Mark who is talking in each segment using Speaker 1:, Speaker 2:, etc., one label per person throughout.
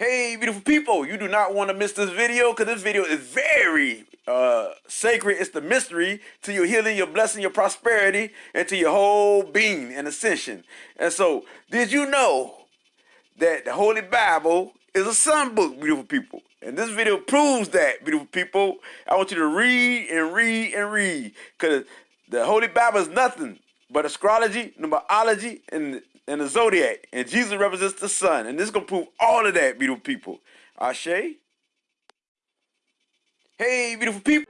Speaker 1: Hey, beautiful people, you do not want to miss this video because this video is very uh, sacred. It's the mystery to your healing, your blessing, your prosperity, and to your whole being and ascension. And so, did you know that the Holy Bible is a sun book, beautiful people? And this video proves that, beautiful people. I want you to read and read and read because the Holy Bible is nothing but astrology, numerology, and and the zodiac. And Jesus represents the sun. And this is to prove all of that, beautiful people. Ashe. Hey, beautiful people.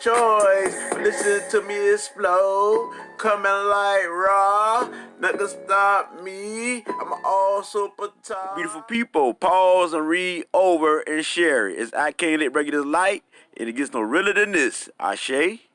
Speaker 1: Choice. Listen to me explode, coming like raw. Nothing stop me. I'm all super top. Beautiful people, pause and read over and share it. It's I can't let this light, and it gets no realer than this. Ashe.